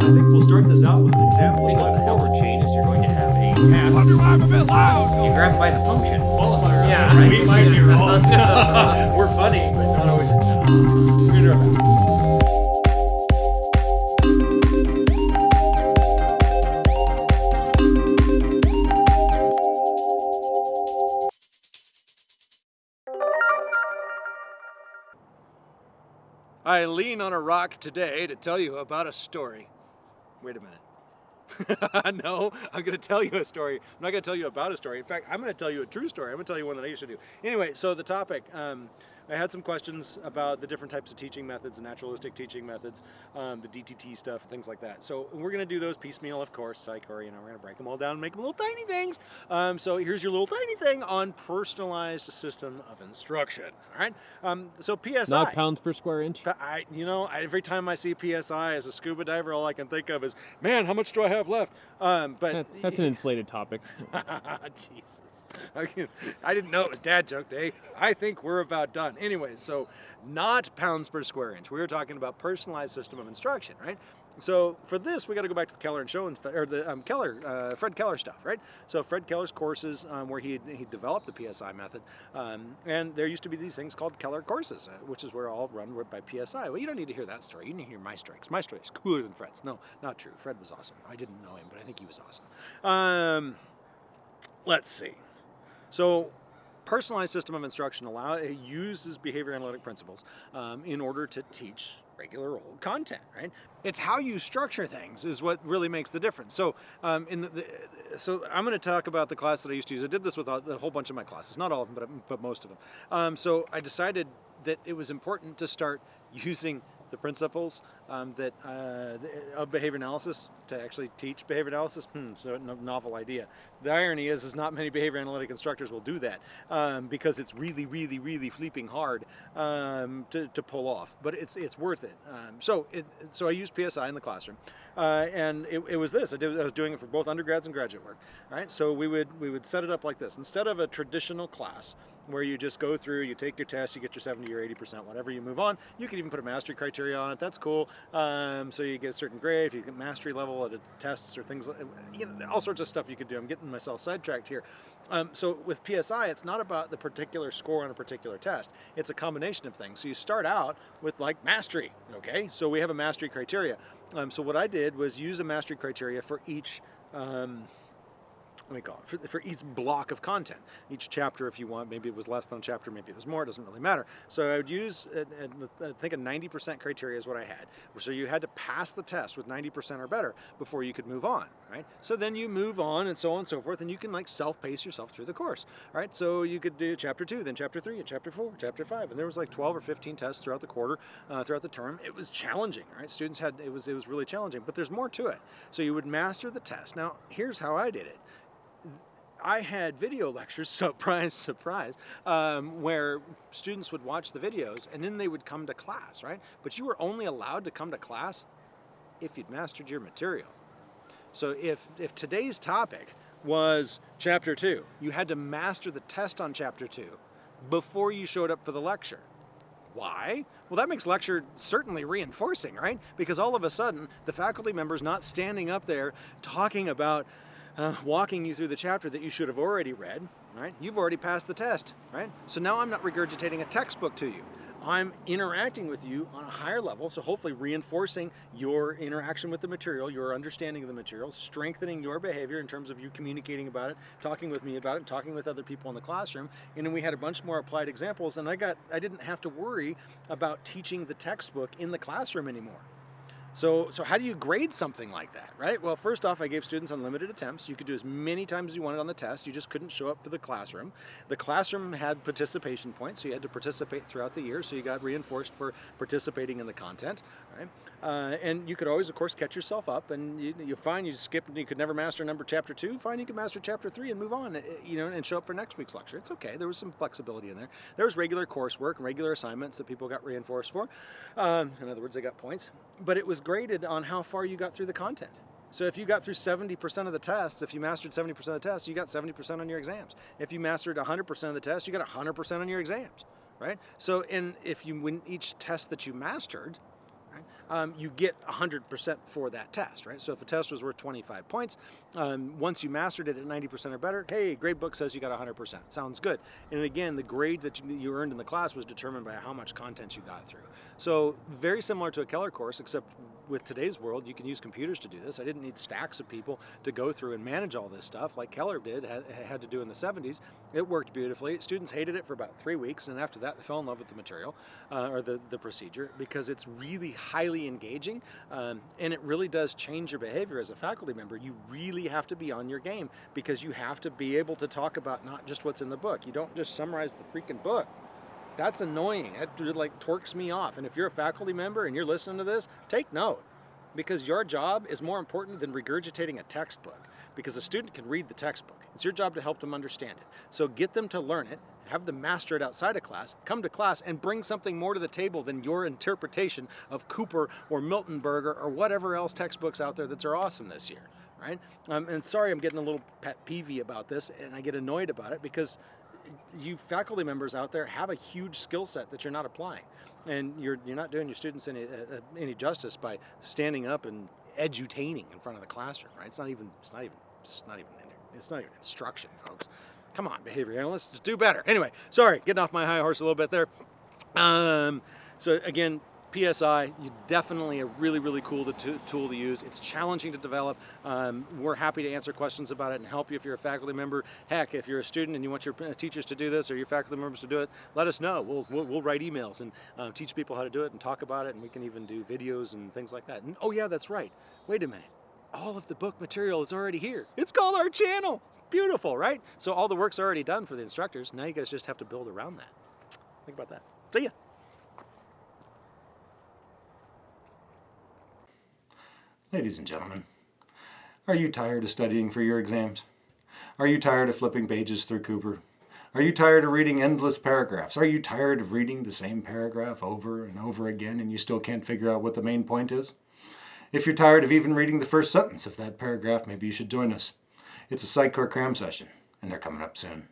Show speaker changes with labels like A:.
A: I think we'll start this out with an example.
B: think what the forward chain is you're going to have a path.
C: Wonder why I'm a bit loud.
B: You grab by the function.
A: Qualifier.
B: Yeah,
A: right?
B: we
A: We
B: might
A: might
B: be
A: be
B: wrong.
A: wrong. We're funny, but not always. We're gonna do our best. I lean on a rock today to tell you about a story. Wait a minute. no, I'm going to tell you a story. I'm not going to tell you about a story. In fact, I'm going to tell you a true story. I'm going to tell you one that I used to do. Anyway, so the topic. Um, I had some questions about the different types of teaching methods, the naturalistic teaching methods, um, the DTT stuff, things like that. So we're going to do those piecemeal, of course, psych, or you know, we're going to break them all down and make them little tiny things. Um, so here's your little tiny thing on personalized system of instruction. All right. Um, so PSI.
D: Not pounds per square inch.
A: I, you know, I, every time I see PSI as a scuba diver, all I can think of is, man, how much do I have left? Um, but
D: That- That's an inflated topic.
A: Jesus, I, I didn't know it was dad joke day. I think we're about done. Anyway, so not pounds per square inch. We were talking about personalized system of instruction, right? So for this, we got to go back to the Keller and Show or the um, Keller, uh, Fred Keller stuff, right? So Fred Keller's courses, um, where he he developed the PSI method, um, and there used to be these things called Keller courses, uh, which is where all run by PSI. Well, you don't need to hear that story. You need to hear my. 'cause my is cooler than Fred's. No, not true. Fred was awesome. I didn't know him, but I think he was awesome. Um, let's see. So personalized system of instruction allow it uses behavior analytic principles um, in order to teach regular old content right? It's how you structure things is what really makes the difference. So um, in the, the so i'm going to talk about the class that i used to use. I did this with a, a whole bunch of my classes. Not all of them but, but most of them. Um, so i decided that it was important to start using the principles um, that uh, of behavior analysis to actually teach behavior analysis. Hmm, so a novel idea. The irony is, is not many behavior analytic instructors will do that um, because it's really, really, really fleeping hard um, to, to pull off. But it's it's worth it. Um, so it, so I used PSI in the classroom, uh, and it, it was this. I, did, I was doing it for both undergrads and graduate work. Right. So we would we would set it up like this. Instead of a traditional class where you just go through, you take your test, you get your 70 or 80%, whatever you move on. You can even put a mastery criteria on it. That's cool. Um, so you get a certain grade, you get mastery level at tests or things, you know, all sorts of stuff you could do. I'm getting myself sidetracked here. Um, so with PSI, it's not about the particular score on a particular test. It's a combination of things. So you start out with like mastery, okay? So we have a mastery criteria. Um, so what I did was use a mastery criteria for each um, let me call it, for, for, each block of content. Each chapter, if you want, maybe it was less than a chapter, maybe it was more, it doesn't really matter. So I would use, uh, uh, I uh, think a 90% criteria is what I had. So you had to pass the test with 90% or better before you could move on, right? So then you move on and so on and so forth, and you can like self-pace yourself through the course, right? So you could do chapter two, then chapter three, and chapter four, chapter five, and there was like 12 or 15 tests throughout the quarter, uh, throughout the term. It was challenging, right? Students had, it was, it was really challenging, but there's more to it. So you would master the test. Now, here's how I did it. I had video lectures, surprise, surprise, um, where students would watch the videos and then they would come to class, right? But you were only allowed to come to class if you'd mastered your material. So if, if today's topic was chapter two, you had to master the test on chapter two before you showed up for the lecture. Why? Well, that makes lecture certainly reinforcing, right? Because all of a sudden, the faculty member's not standing up there talking about uh, walking you through the chapter that you should have already read, right? You've already passed the test, right? So now I'm not regurgitating a textbook to you. I'm interacting with you on a higher level, so hopefully reinforcing your interaction with the material, your understanding of the material, strengthening your behavior in terms of you communicating about it, talking with me about it, talking with other people in the classroom. And then we had a bunch more applied examples, and I got I didn't have to worry about teaching the textbook in the classroom anymore. So, so how do you grade something like that, right? Well, first off, I gave students unlimited attempts. You could do as many times as you wanted on the test. You just couldn't show up for the classroom. The classroom had participation points, so you had to participate throughout the year, so you got reinforced for participating in the content, right? Uh, and you could always, of course, catch yourself up, and you, you find you skip, and you could never master number chapter two, fine, you could master chapter three and move on, eh, you know, and show up for next week's lecture. It's okay, there was some flexibility in there. There was regular coursework, regular assignments that people got reinforced for. Um, in other words, they got points, but it was graded on how far you got through the content. So if you got through 70% of the tests, if you mastered 70% of the tests, you got 70% on your exams. If you mastered 100% of the tests, you got 100% on your exams, right? So in, if you win each test that you mastered, um, you get 100% for that test, right? So if a test was worth 25 points, um, once you mastered it at 90% or better, hey, gradebook says you got 100%. Sounds good. And again, the grade that you, you earned in the class was determined by how much content you got through. So very similar to a Keller course, except with today's world, you can use computers to do this. I didn't need stacks of people to go through and manage all this stuff like Keller did, had, had to do in the 70s. It worked beautifully. Students hated it for about three weeks, and after that, they fell in love with the material uh, or the, the procedure because it's really highly engaging um, and it really does change your behavior as a faculty member. You really have to be on your game because you have to be able to talk about not just what's in the book. You don't just summarize the freaking book. That's annoying. It like torques me off. And if you're a faculty member and you're listening to this, take note because your job is more important than regurgitating a textbook because a student can read the textbook. It's your job to help them understand it. So get them to learn it, have them master it outside of class, come to class and bring something more to the table than your interpretation of Cooper or Miltenberger or whatever else textbooks out there that are awesome this year, right? Um, and sorry I'm getting a little pet peevy about this and I get annoyed about it because you faculty members out there have a huge skill set that you're not applying. And you're, you're not doing your students any, uh, any justice by standing up and edutaining in front of the classroom, right? It's not even, it's not even, it's not even, it's not even instruction, folks. Come on, behavior analysts, just do better. Anyway, sorry, getting off my high horse a little bit there. Um, so again, PSI, you definitely a really, really cool to, tool to use. It's challenging to develop. Um, we're happy to answer questions about it and help you if you're a faculty member. Heck, if you're a student and you want your uh, teachers to do this or your faculty members to do it, let us know. We'll, we'll, we'll write emails and uh, teach people how to do it and talk about it and we can even do videos and things like that. And oh yeah, that's right. Wait a minute. All of the book material is already here. It's called our channel. Beautiful, right? So all the work's already done for the instructors. Now you guys just have to build around that. Think about that. See ya. Ladies and gentlemen, are you tired of studying for your exams? Are you tired of flipping pages through Cooper? Are you tired of reading endless paragraphs? Are you tired of reading the same paragraph over and over again and you still can't figure out what the main point is? If you're tired of even reading the first sentence of that paragraph, maybe you should join us. It's a Psychcore cram session, and they're coming up soon.